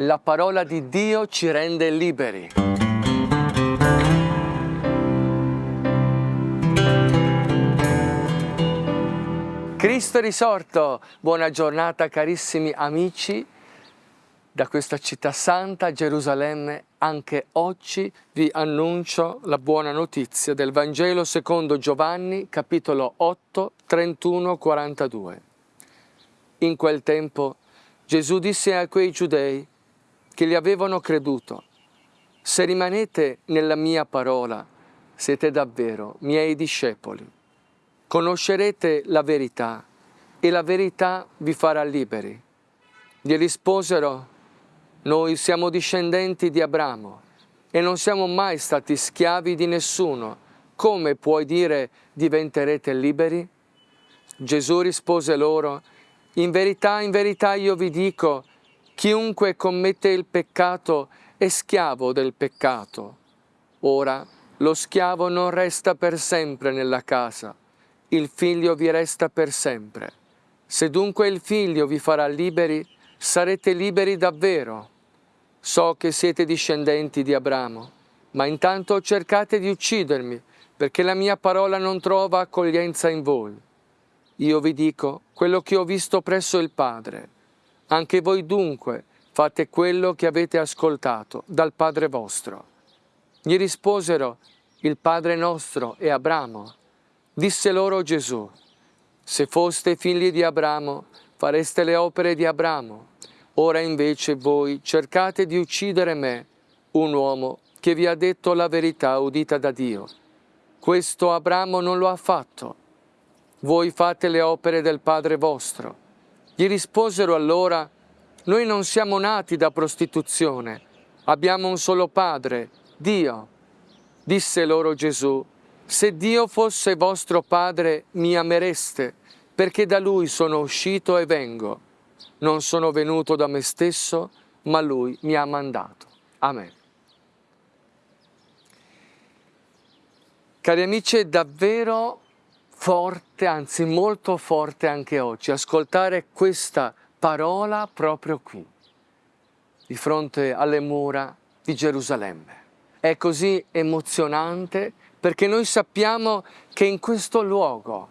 La parola di Dio ci rende liberi. Cristo è risorto! Buona giornata carissimi amici da questa città santa, Gerusalemme. Anche oggi vi annuncio la buona notizia del Vangelo secondo Giovanni, capitolo 8, 31-42. In quel tempo Gesù disse a quei giudei che gli avevano creduto, se rimanete nella mia parola, siete davvero miei discepoli. Conoscerete la verità e la verità vi farà liberi. Gli risposero, noi siamo discendenti di Abramo e non siamo mai stati schiavi di nessuno. Come puoi dire diventerete liberi? Gesù rispose loro, in verità, in verità io vi dico, chiunque commette il peccato è schiavo del peccato. Ora lo schiavo non resta per sempre nella casa, il figlio vi resta per sempre. Se dunque il figlio vi farà liberi, sarete liberi davvero. So che siete discendenti di Abramo, ma intanto cercate di uccidermi, perché la mia parola non trova accoglienza in voi. Io vi dico quello che ho visto presso il Padre. Anche voi dunque fate quello che avete ascoltato dal Padre vostro. Gli risposero, il Padre nostro è Abramo. Disse loro Gesù, se foste figli di Abramo, fareste le opere di Abramo. Ora invece voi cercate di uccidere me, un uomo che vi ha detto la verità udita da Dio. Questo Abramo non lo ha fatto voi fate le opere del Padre vostro. Gli risposero allora, noi non siamo nati da prostituzione, abbiamo un solo Padre, Dio. Disse loro Gesù, se Dio fosse vostro Padre mi amereste, perché da Lui sono uscito e vengo. Non sono venuto da me stesso, ma Lui mi ha mandato. Amen. Cari amici, è davvero forte, anzi molto forte anche oggi, ascoltare questa parola proprio qui, di fronte alle mura di Gerusalemme. È così emozionante perché noi sappiamo che in questo luogo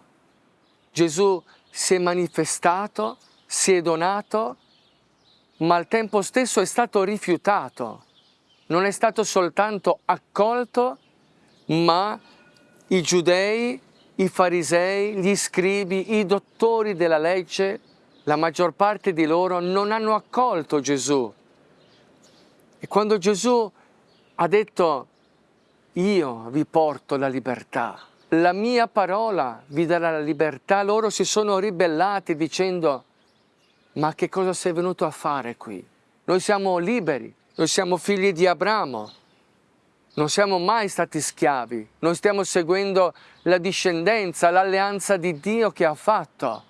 Gesù si è manifestato, si è donato, ma al tempo stesso è stato rifiutato. Non è stato soltanto accolto, ma i giudei i farisei, gli scribi, i dottori della legge, la maggior parte di loro non hanno accolto Gesù. E quando Gesù ha detto io vi porto la libertà, la mia parola vi darà la libertà, loro si sono ribellati dicendo ma che cosa sei venuto a fare qui? Noi siamo liberi, noi siamo figli di Abramo, non siamo mai stati schiavi, non stiamo seguendo la discendenza, l'alleanza di Dio che ha fatto.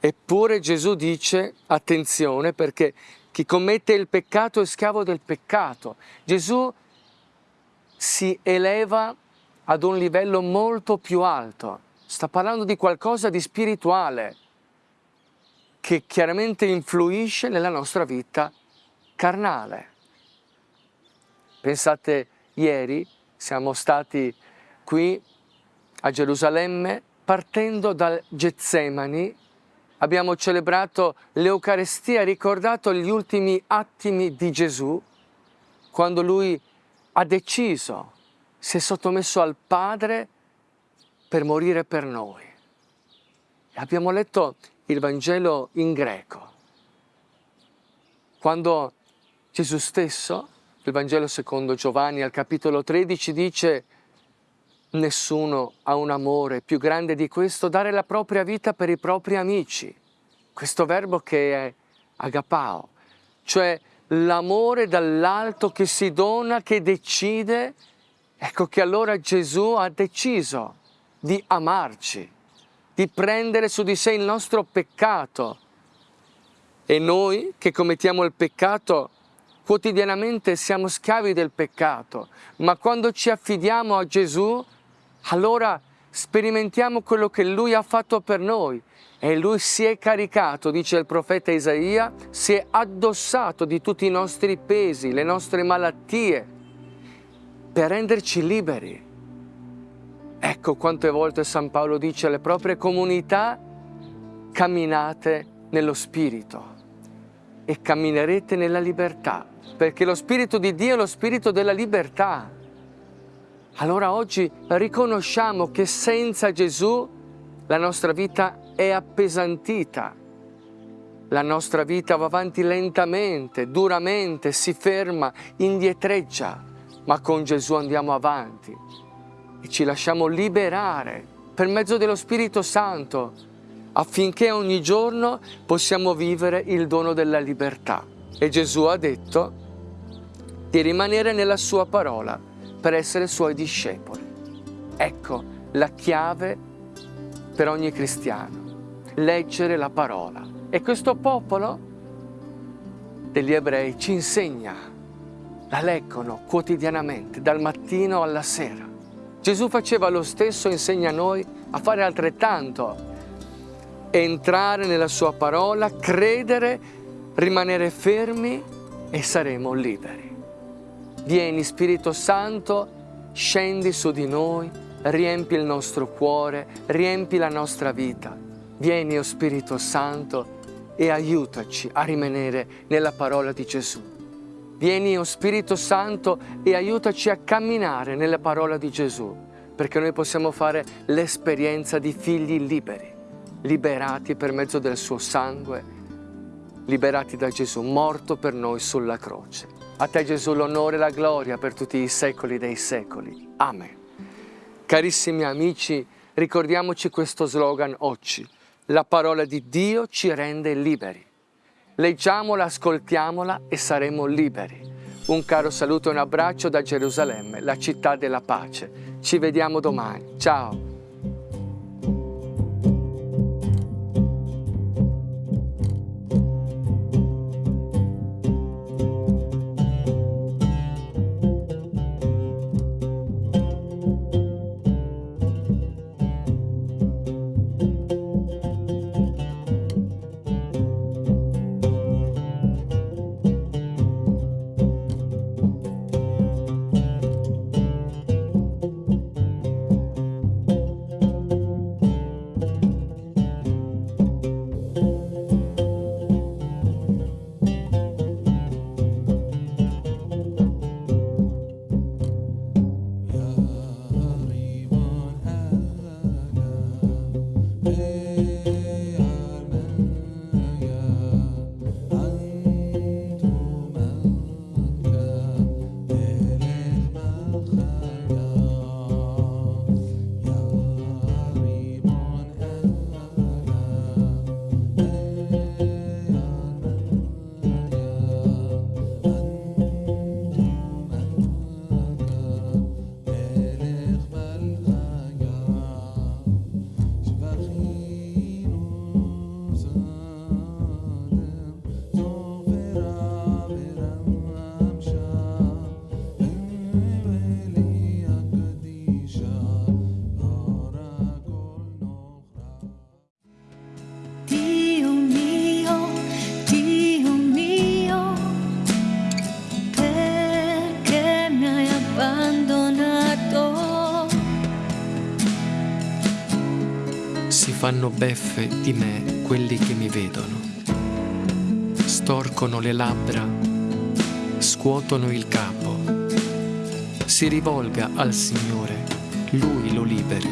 Eppure Gesù dice, attenzione, perché chi commette il peccato è schiavo del peccato. Gesù si eleva ad un livello molto più alto, sta parlando di qualcosa di spirituale che chiaramente influisce nella nostra vita carnale. Pensate, ieri siamo stati qui a Gerusalemme partendo dal Getsemani, abbiamo celebrato l'Eucarestia, ricordato gli ultimi attimi di Gesù, quando lui ha deciso, si è sottomesso al Padre per morire per noi. Abbiamo letto il Vangelo in greco, quando Gesù stesso il Vangelo secondo Giovanni al capitolo 13 dice nessuno ha un amore più grande di questo, dare la propria vita per i propri amici. Questo verbo che è agapao, cioè l'amore dall'alto che si dona, che decide. Ecco che allora Gesù ha deciso di amarci, di prendere su di sé il nostro peccato. E noi che commettiamo il peccato quotidianamente siamo schiavi del peccato, ma quando ci affidiamo a Gesù, allora sperimentiamo quello che Lui ha fatto per noi e Lui si è caricato, dice il profeta Isaia, si è addossato di tutti i nostri pesi, le nostre malattie, per renderci liberi. Ecco quante volte San Paolo dice alle proprie comunità, camminate nello Spirito e camminerete nella libertà, perché lo Spirito di Dio è lo Spirito della libertà. Allora oggi riconosciamo che senza Gesù la nostra vita è appesantita, la nostra vita va avanti lentamente, duramente, si ferma, indietreggia, ma con Gesù andiamo avanti e ci lasciamo liberare per mezzo dello Spirito Santo affinché ogni giorno possiamo vivere il dono della libertà. E Gesù ha detto di rimanere nella sua parola per essere suoi discepoli. Ecco la chiave per ogni cristiano, leggere la parola. E questo popolo degli ebrei ci insegna, la leggono quotidianamente, dal mattino alla sera. Gesù faceva lo stesso, insegna a noi a fare altrettanto, entrare nella sua parola, credere, rimanere fermi e saremo liberi. Vieni Spirito Santo, scendi su di noi, riempi il nostro cuore, riempi la nostra vita. Vieni, o oh Spirito Santo, e aiutaci a rimanere nella parola di Gesù. Vieni, o oh Spirito Santo, e aiutaci a camminare nella parola di Gesù, perché noi possiamo fare l'esperienza di figli liberi liberati per mezzo del suo sangue, liberati da Gesù, morto per noi sulla croce. A te Gesù l'onore e la gloria per tutti i secoli dei secoli. Amen. Carissimi amici, ricordiamoci questo slogan oggi. La parola di Dio ci rende liberi. Leggiamola, ascoltiamola e saremo liberi. Un caro saluto e un abbraccio da Gerusalemme, la città della pace. Ci vediamo domani. Ciao. Fanno beffe di me quelli che mi vedono. Storcono le labbra, scuotono il capo. Si rivolga al Signore, Lui lo liberi,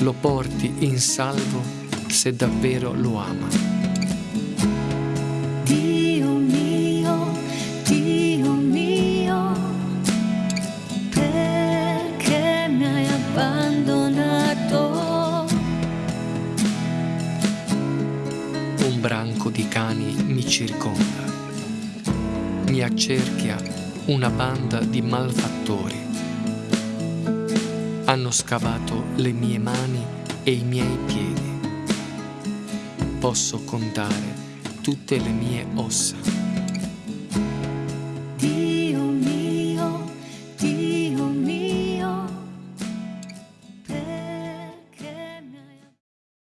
lo porti in salvo se davvero lo ama. Circonda. Mi accerchia una banda di malfattori. Hanno scavato le mie mani e i miei piedi. Posso contare tutte le mie ossa.